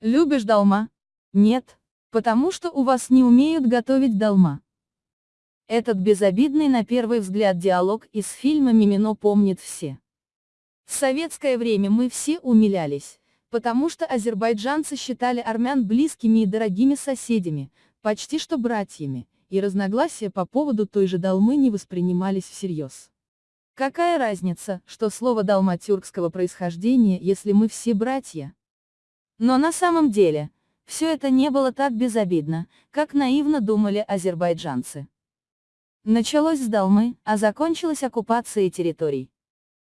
Любишь долма? Нет. Потому что у вас не умеют готовить долма. Этот безобидный на первый взгляд диалог из фильма «Мимино» помнит все. В советское время мы все умилялись, потому что азербайджанцы считали армян близкими и дорогими соседями, почти что братьями, и разногласия по поводу той же долмы не воспринимались всерьез. Какая разница, что слово долма тюркского происхождения, если мы все братья? Но на самом деле, все это не было так безобидно, как наивно думали азербайджанцы. Началось с Далмы, а закончилась оккупацией территорий.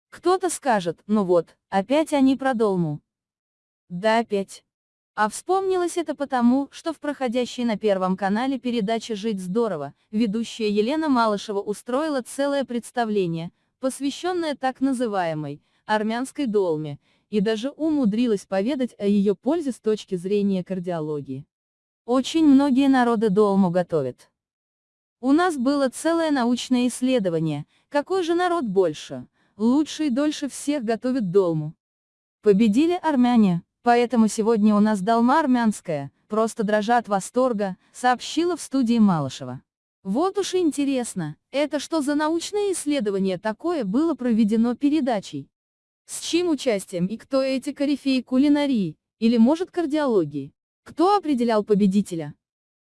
Кто-то скажет, ну вот, опять они про Долму. Да опять. А вспомнилось это потому, что в проходящей на Первом канале передаче «Жить здорово» ведущая Елена Малышева устроила целое представление, посвященное так называемой армянской долме, и даже умудрилась поведать о ее пользе с точки зрения кардиологии. Очень многие народы долму готовят. У нас было целое научное исследование, какой же народ больше, лучше и дольше всех готовит долму. Победили армяне, поэтому сегодня у нас долма армянская, просто дрожа от восторга, сообщила в студии Малышева. Вот уж интересно, это что за научное исследование такое было проведено передачей? С чьим участием и кто эти корифеи кулинарии, или может кардиологии? Кто определял победителя?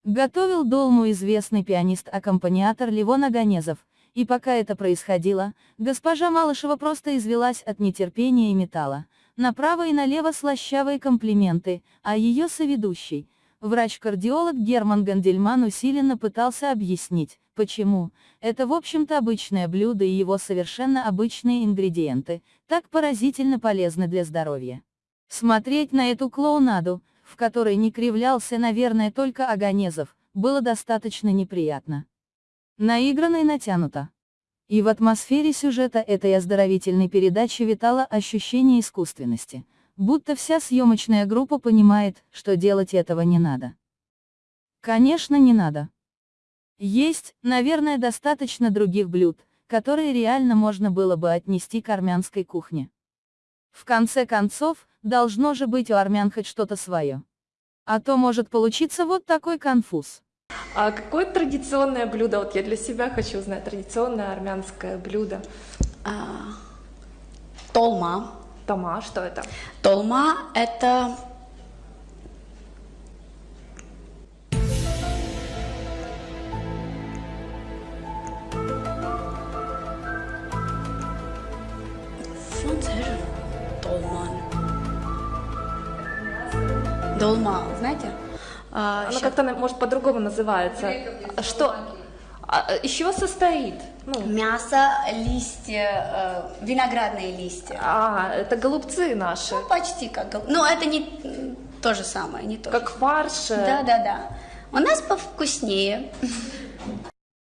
Готовил долму известный пианист-аккомпаниатор Левон Аганезов, и пока это происходило, госпожа Малышева просто извелась от нетерпения и металла. Направо и налево слащавые комплименты, а ее соведущий, врач-кардиолог Герман Гандельман усиленно пытался объяснить, почему, это в общем-то обычное блюдо и его совершенно обычные ингредиенты, так поразительно полезны для здоровья. Смотреть на эту клоунаду, в которой не кривлялся, наверное, только Аганезов, было достаточно неприятно. Наигранно и натянуто. И в атмосфере сюжета этой оздоровительной передачи витало ощущение искусственности, будто вся съемочная группа понимает, что делать этого не надо. Конечно, не надо. Есть, наверное, достаточно других блюд, которые реально можно было бы отнести к армянской кухне. В конце концов, должно же быть у армян хоть что-то свое. А то может получиться вот такой конфуз. А какое традиционное блюдо, вот я для себя хочу узнать, традиционное армянское блюдо? А, толма. Тома, что это? Толма – это Долма, знаете? А, Она как-то, может, по-другому называется. Что? А, из чего состоит? Ну. Мясо, листья, э, виноградные листья. А, это голубцы наши. Ну, почти как голубцы. Но это не то же самое, не то Как же. фарш. Да, да, да. У нас повкуснее.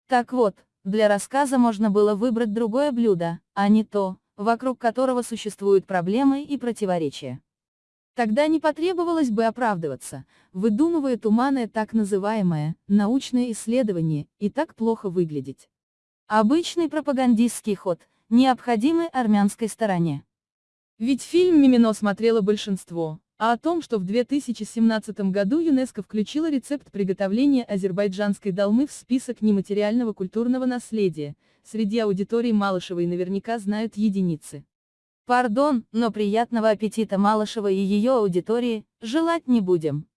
Так вот, для рассказа можно было выбрать другое блюдо, а не то, вокруг которого существуют проблемы и противоречия. Тогда не потребовалось бы оправдываться, выдумывая туманное так называемое научное исследование, и так плохо выглядеть. Обычный пропагандистский ход, необходимый армянской стороне. Ведь фильм «Мимино» смотрело большинство, а о том, что в 2017 году ЮНЕСКО включила рецепт приготовления азербайджанской долмы в список нематериального культурного наследия, среди аудитории Малышевой наверняка знают единицы. Пардон, но приятного аппетита Малышева и ее аудитории желать не будем.